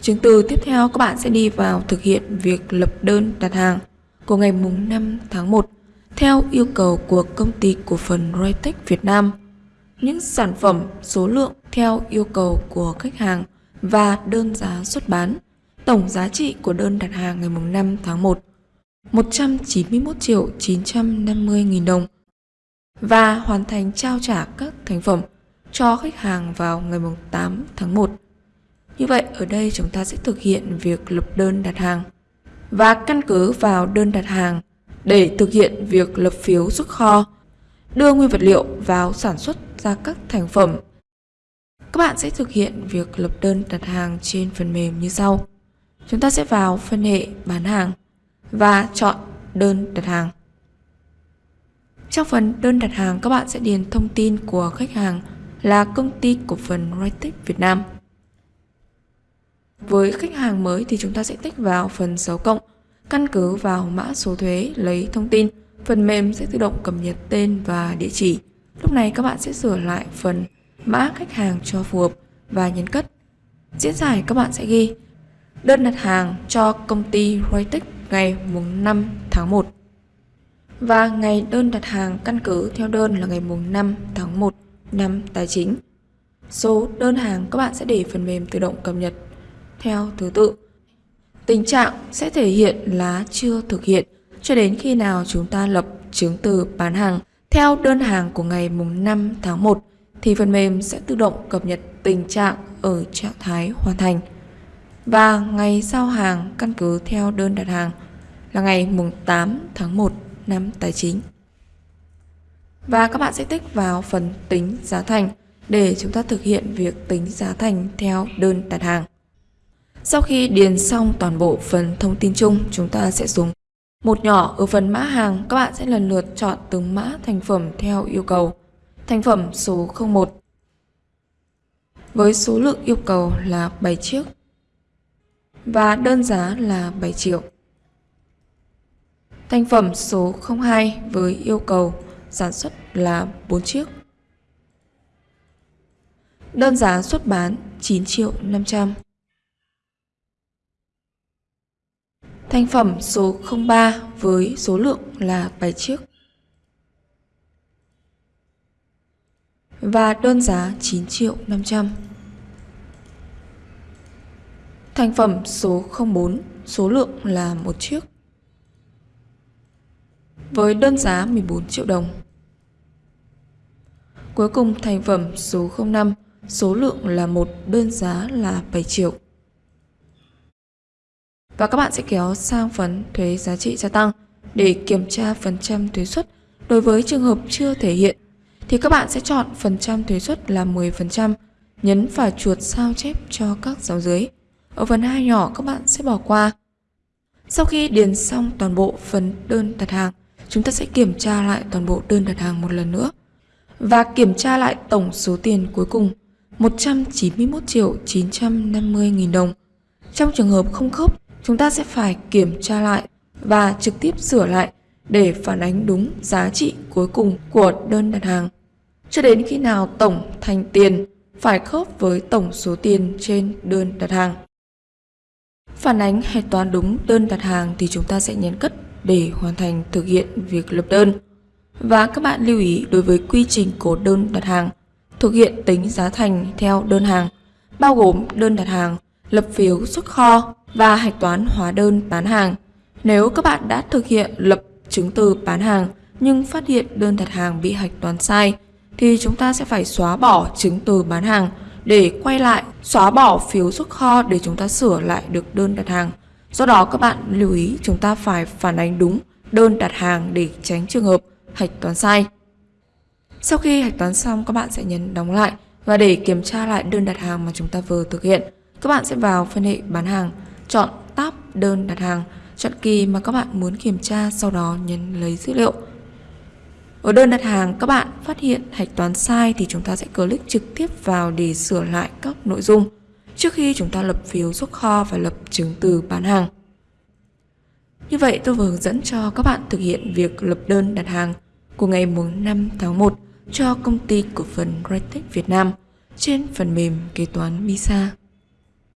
Chứng từ tiếp theo, các bạn sẽ đi vào thực hiện việc lập đơn đặt hàng của ngày mùng 5 tháng 1 theo yêu cầu của công ty cổ phần Roytech Việt Nam. Những sản phẩm, số lượng theo yêu cầu của khách hàng và đơn giá xuất bán. Tổng giá trị của đơn đặt hàng ngày mùng 5 tháng 1 191 triệu 950 nghìn đồng và hoàn thành trao trả các thành phẩm cho khách hàng vào ngày 8 tháng 1. Như vậy ở đây chúng ta sẽ thực hiện việc lập đơn đặt hàng và căn cứ vào đơn đặt hàng để thực hiện việc lập phiếu xuất kho, đưa nguyên vật liệu vào sản xuất ra các thành phẩm. Các bạn sẽ thực hiện việc lập đơn đặt hàng trên phần mềm như sau. Chúng ta sẽ vào phân hệ bán hàng và chọn đơn đặt hàng. Trong phần đơn đặt hàng các bạn sẽ điền thông tin của khách hàng là công ty cổ phần Rightech Việt Nam. Với khách hàng mới thì chúng ta sẽ tích vào phần dấu cộng, căn cứ vào mã số thuế lấy thông tin, phần mềm sẽ tự động cập nhật tên và địa chỉ. Lúc này các bạn sẽ sửa lại phần mã khách hàng cho phù hợp và nhấn cất. Diễn giải các bạn sẽ ghi đơn đặt hàng cho công ty Rytech ngày mùng 5 tháng 1 và ngày đơn đặt hàng căn cứ theo đơn là ngày mùng 5 tháng 1 năm tài chính. Số đơn hàng các bạn sẽ để phần mềm tự động cập nhật theo thứ tự. Tình trạng sẽ thể hiện là chưa thực hiện cho đến khi nào chúng ta lập chứng từ bán hàng theo đơn hàng của ngày mùng 5 tháng 1 thì phần mềm sẽ tự động cập nhật tình trạng ở trạng thái hoàn thành. Và ngày giao hàng căn cứ theo đơn đặt hàng là ngày mùng 8 tháng 1 năm tài chính. Và các bạn sẽ tích vào phần tính giá thành để chúng ta thực hiện việc tính giá thành theo đơn đặt hàng. Sau khi điền xong toàn bộ phần thông tin chung, chúng ta sẽ xuống một nhỏ ở phần mã hàng, các bạn sẽ lần lượt chọn từng mã thành phẩm theo yêu cầu. Thành phẩm số 01 với số lượng yêu cầu là 7 chiếc và đơn giá là 7 triệu. Thành phẩm số 02 với yêu cầu sản xuất là 4 chiếc. Đơn giá xuất bán 9 triệu 500. Thành phẩm số 03 với số lượng là 7 chiếc. Và đơn giá 9 triệu 500. Thành phẩm số 04 số lượng là một chiếc. Với đơn giá 14 triệu đồng. Cuối cùng thành phẩm số 05 số lượng là một, đơn giá là 7 triệu. Và các bạn sẽ kéo sang phần thuế giá trị gia tăng để kiểm tra phần trăm thuế suất. Đối với trường hợp chưa thể hiện thì các bạn sẽ chọn phần trăm thuế suất là 10%, nhấn vào chuột sao chép cho các dấu dưới. Ở phần hai nhỏ các bạn sẽ bỏ qua. Sau khi điền xong toàn bộ phần đơn đặt hàng, chúng ta sẽ kiểm tra lại toàn bộ đơn đặt hàng một lần nữa và kiểm tra lại tổng số tiền cuối cùng 191 triệu 950 nghìn đồng. Trong trường hợp không khớp, chúng ta sẽ phải kiểm tra lại và trực tiếp sửa lại để phản ánh đúng giá trị cuối cùng của đơn đặt hàng. Cho đến khi nào tổng thành tiền phải khớp với tổng số tiền trên đơn đặt hàng. Phản ánh hệ toán đúng đơn đặt hàng thì chúng ta sẽ nhấn cất để hoàn thành thực hiện việc lập đơn. Và các bạn lưu ý đối với quy trình của đơn đặt hàng, thực hiện tính giá thành theo đơn hàng, bao gồm đơn đặt hàng, lập phiếu xuất kho và hạch toán hóa đơn bán hàng. Nếu các bạn đã thực hiện lập chứng từ bán hàng nhưng phát hiện đơn đặt hàng bị hạch toán sai, thì chúng ta sẽ phải xóa bỏ chứng từ bán hàng để quay lại xóa bỏ phiếu xuất kho để chúng ta sửa lại được đơn đặt hàng. Do đó các bạn lưu ý chúng ta phải phản ánh đúng đơn đặt hàng để tránh trường hợp hạch toán sai. Sau khi hạch toán xong các bạn sẽ nhấn đóng lại và để kiểm tra lại đơn đặt hàng mà chúng ta vừa thực hiện, các bạn sẽ vào phân hệ bán hàng, chọn tab đơn đặt hàng, chọn kỳ mà các bạn muốn kiểm tra sau đó nhấn lấy dữ liệu. Ở đơn đặt hàng các bạn phát hiện hạch toán sai thì chúng ta sẽ click trực tiếp vào để sửa lại các nội dung trước khi chúng ta lập phiếu xuất kho và lập chứng từ bán hàng. Như vậy tôi vừa hướng dẫn cho các bạn thực hiện việc lập đơn đặt hàng của ngày 5 tháng 1 cho công ty cổ phần Rytech Việt Nam trên phần mềm kế toán Visa.